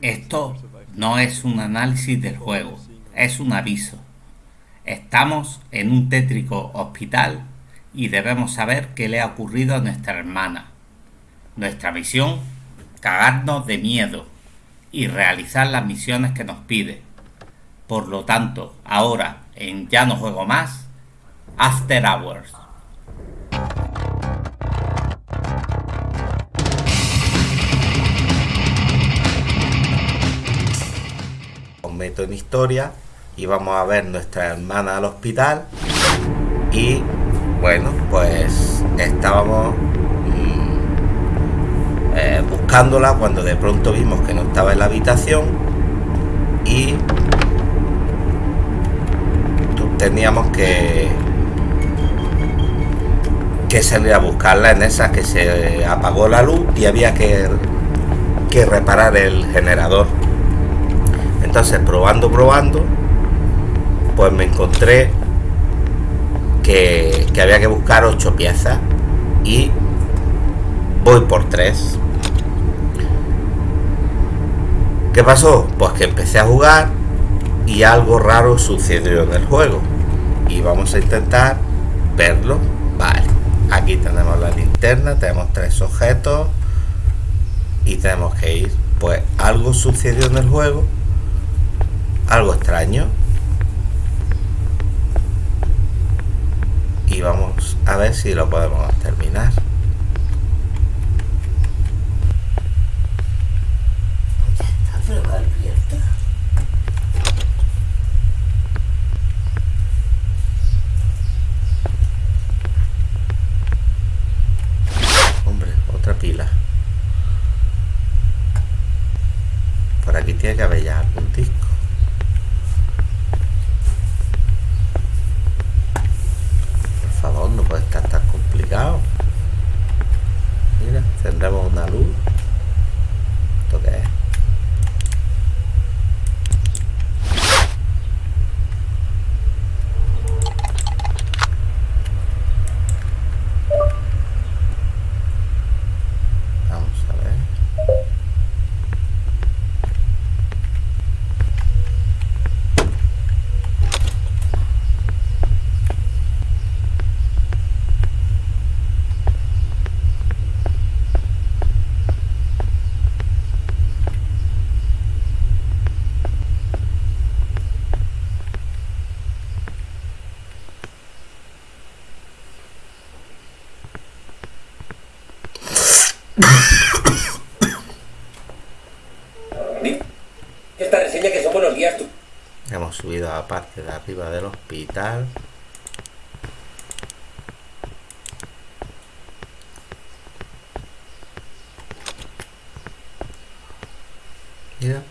Esto no es un análisis del juego, es un aviso. Estamos en un tétrico hospital y debemos saber qué le ha ocurrido a nuestra hermana. Nuestra misión, cagarnos de miedo y realizar las misiones que nos pide. Por lo tanto, ahora en Ya no juego más, After Hours. Meto en historia y vamos a ver nuestra hermana al hospital. Y bueno pues estábamos mm, eh, buscándola cuando de pronto vimos que no estaba en la habitación y teníamos que que salir a buscarla en esa que se apagó la luz y había que, que reparar el generador entonces probando probando pues me encontré que, había que buscar ocho piezas y voy por tres. ¿qué pasó? pues que empecé a jugar y algo raro sucedió en el juego. Y vamos a intentar verlo. Vale aquí tenemos la linterna tenemos tres objetos y tenemos que ir. Pues algo sucedió en el juego algo extraño. Y vamos a ver si lo podemos terminar. Hombre, otra pila. Por aquí tiene que haber ya algún disco. no puede estar tan complicado. Mira, tendremos una luz. ¿Esto qué es? Esta reseña que son buenos días. Tú. Hemos subido a la parte de arriba del hospital. Mira.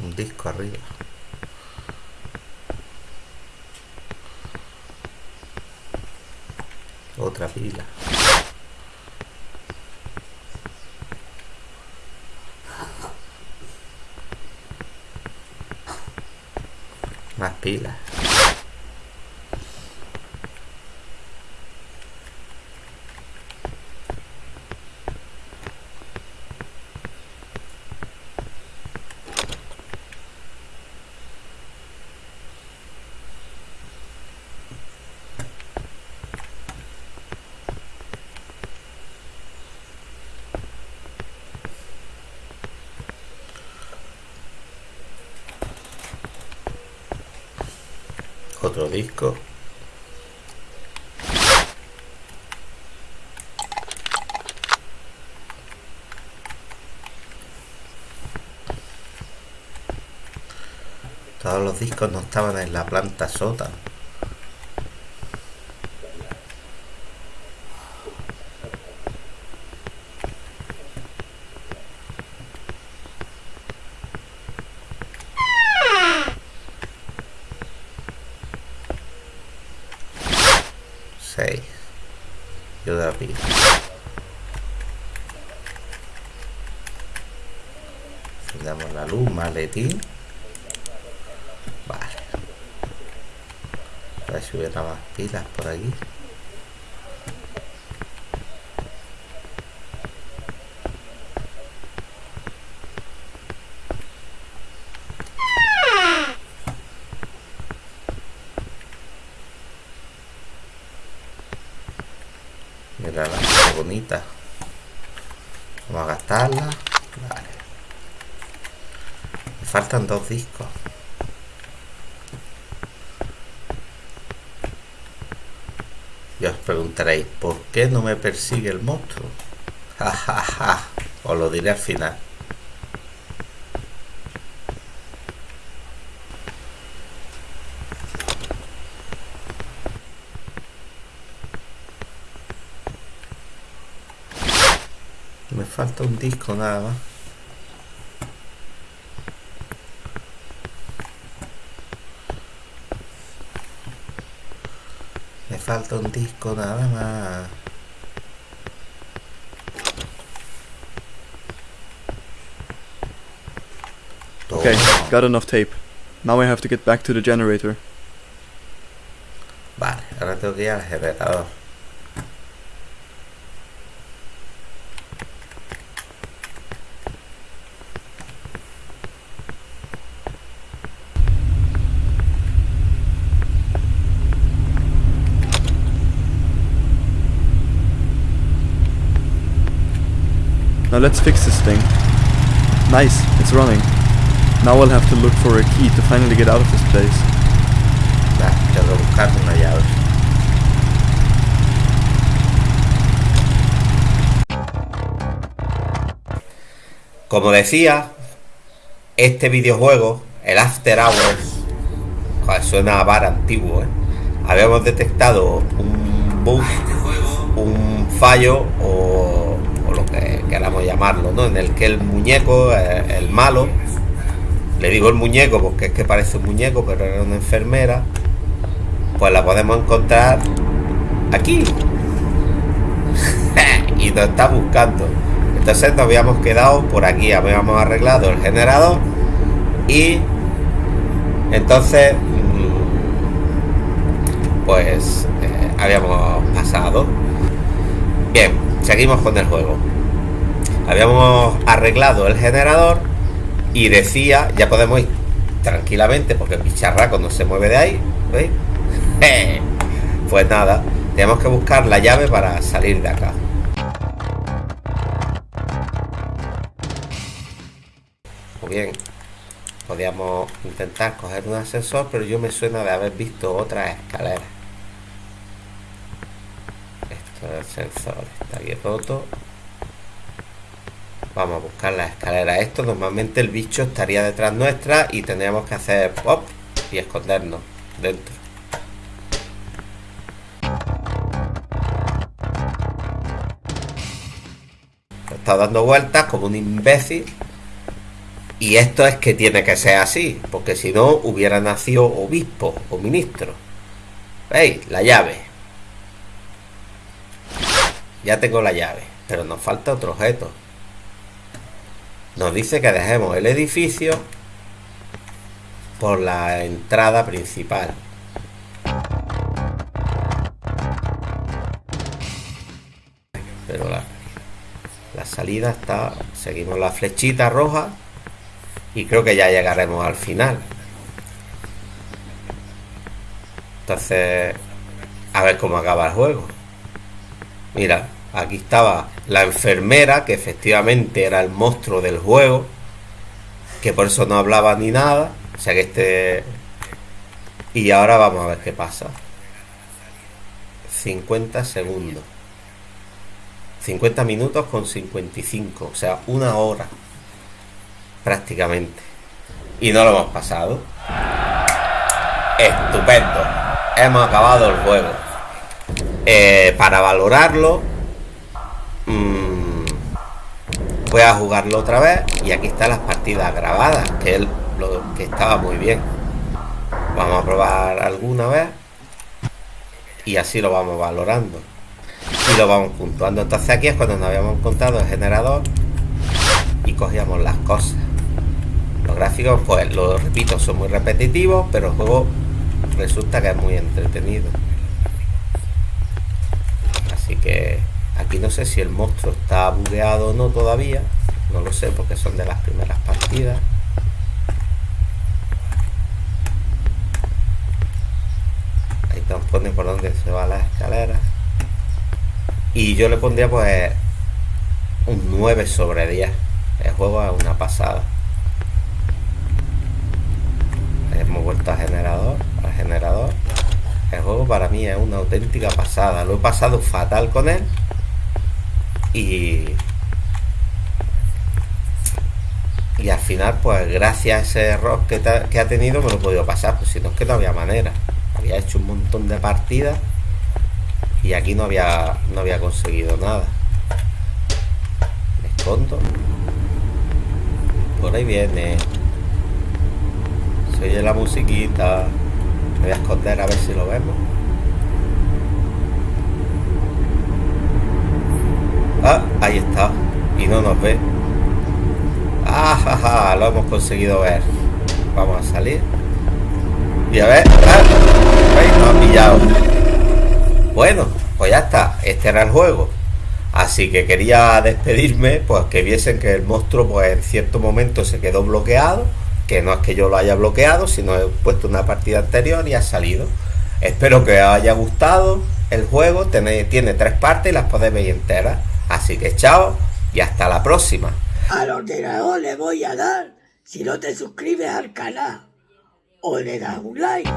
Un disco arriba. Otra pila. Más Otro disco. Todos los discos no estaban en la planta sótano. Damos la luz, maletín. Vale. A ver si hubiera más pilas por aquí. Mira la bonita. Vamos a gastarla. Vale. Faltan dos discos. Y os preguntaréis, ¿por qué no me persigue el monstruo? Ja, ja, ja. Os lo diré al final. Me falta un disco nada más. Me falta un disco nada más. Okay, got enough tape. Now I have to get back to the generator. Vale, ahora tengo que ir al generador. Now let's fix this thing. Nice, it's running. Now I'll have to look for a key to finally get out of this place. Que buscar una llave. Como decía, este videojuego, el After Hours, joder, suena a bar antiguo, ¿eh? habíamos detectado un bug, un fallo o, ¿no? En el que el muñeco, eh, el malo, le digo el muñeco porque es que parece un muñeco, pero era una enfermera, pues la podemos encontrar aquí. y nos está buscando. Entonces nos habíamos quedado por aquí, habíamos arreglado el generador y entonces mm, pues eh, habíamos pasado. Bien, seguimos con el juego. Habíamos arreglado el generador y decía, ya podemos ir tranquilamente porque el bicharraco no se mueve de ahí. ¿Veis? Pues nada, tenemos que buscar la llave para salir de acá. Muy bien, podríamos intentar coger un ascensor, pero yo me suena de haber visto otras escaleras. Esto es el ascensor, está aquí roto. Vamos a buscar la escalera. Esto normalmente el bicho estaría detrás nuestra y tendríamos que hacer pop y escondernos dentro. Está dando vueltas como un imbécil. Y esto es que tiene que ser así, porque si no hubiera nacido obispo o ministro. ¿Veis? La llave. Ya tengo la llave, pero nos falta otro objeto. Nos dice que dejemos el edificio por la entrada principal. Pero la, la salida está... Seguimos la flechita roja y creo que ya llegaremos al final. Entonces, a ver cómo acaba el juego. Mira, aquí estaba la enfermera, que efectivamente era el monstruo del juego, que por eso no hablaba ni nada. O sea que este... Y ahora vamos a ver qué pasa. 50 segundos. 50 minutos con 55. O sea, una hora. Prácticamente. Y no lo hemos pasado. Estupendo. Hemos acabado el juego. Eh, para valorarlo, mm, voy a jugarlo otra vez. Y aquí están las partidas grabadas, que es lo que estaba muy bien. Vamos a probar alguna vez. Y así lo vamos valorando. Y lo vamos puntuando. Entonces aquí es cuando nos habíamos encontrado el generador. Y cogíamos las cosas. Los gráficos, pues lo repito, son muy repetitivos, pero el juego resulta que es muy entretenido. Así que aquí no sé si el monstruo está bugueado o no todavía. No lo sé porque son de las primeras partidas. Ahí nos pone por dónde se va la escalera. Y yo le pondría pues un 9 sobre 10. El juego es una pasada. Hemos vuelto al generador, al generador. El juego para mí es una auténtica pasada. Lo he pasado fatal con él. Y... Y al final, pues gracias a ese error que, que ha tenido, me lo he podido pasar. Pues si no es que no había manera. Había hecho un montón de partidas. Y aquí no había, no había conseguido nada. Me escondo. Por ahí viene. Se oye la musiquita. Me voy a esconder a ver si lo vemos. Ah, ahí está. Y no nos ve. Ah, lo hemos conseguido ver. Vamos a salir. Y a ver. Ah, Nos ha pillado. Bueno, pues ya está. Este era el juego. Así que quería despedirme, pues que viesen que el monstruo, pues en cierto momento se quedó bloqueado que no es que yo lo haya bloqueado, sino he puesto una partida anterior y ha salido. Espero que os haya gustado el juego, tiene, tiene tres partes y las podéis ver enteras. Así que chao y hasta la próxima. Al ordenador le voy a dar si no te suscribes al canal o le das un like.